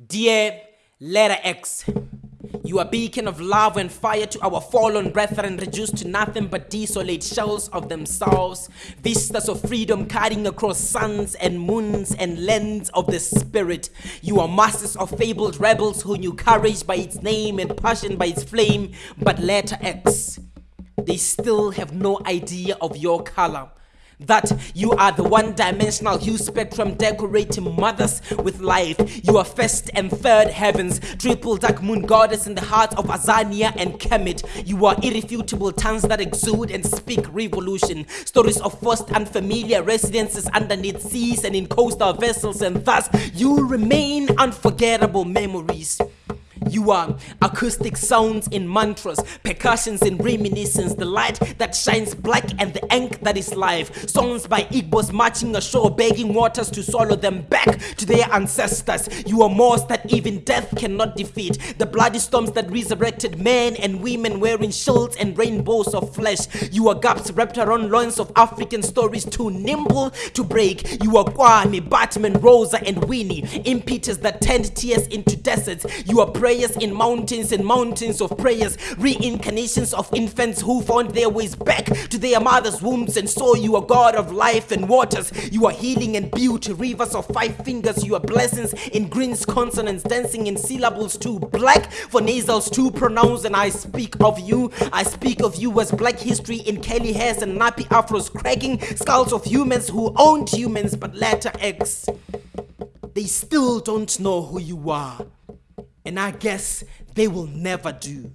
Dear letter X, you are beacon of love and fire to our fallen brethren, reduced to nothing but desolate shells of themselves. Vistas of freedom cutting across suns and moons and lands of the spirit. You are masters of fabled rebels who knew courage by its name and passion by its flame. But letter X, they still have no idea of your color that you are the one-dimensional hue spectrum decorating mothers with life. You are first and third heavens, triple dark moon goddess in the heart of Azania and Kemet. You are irrefutable tongues that exude and speak revolution. Stories of first unfamiliar residences underneath seas and in coastal vessels and thus you remain unforgettable memories. You are acoustic sounds in mantras, percussions in reminiscence, the light that shines black and the ink that is life. Songs by Igbos marching ashore, begging waters to swallow them back to their ancestors. You are moors that even death cannot defeat. The bloody storms that resurrected men and women wearing shields and rainbows of flesh. You are gaps wrapped around loins of African stories too nimble to break. You are Kwame, Batman, Rosa, and Winnie, impetus that turned tears into deserts. You are prayers in mountains and mountains of prayers, reincarnations of infants who found their ways back to their mother's wombs and saw you a God of life and waters. You are healing and beauty, rivers of five fingers. You are blessings in greens, consonants, dancing in syllables too black for nasals too pronounced. And I speak of you, I speak of you as black history in curly hairs and nappy afros, cracking skulls of humans who owned humans, but letter X. They still don't know who you are and I guess they will never do.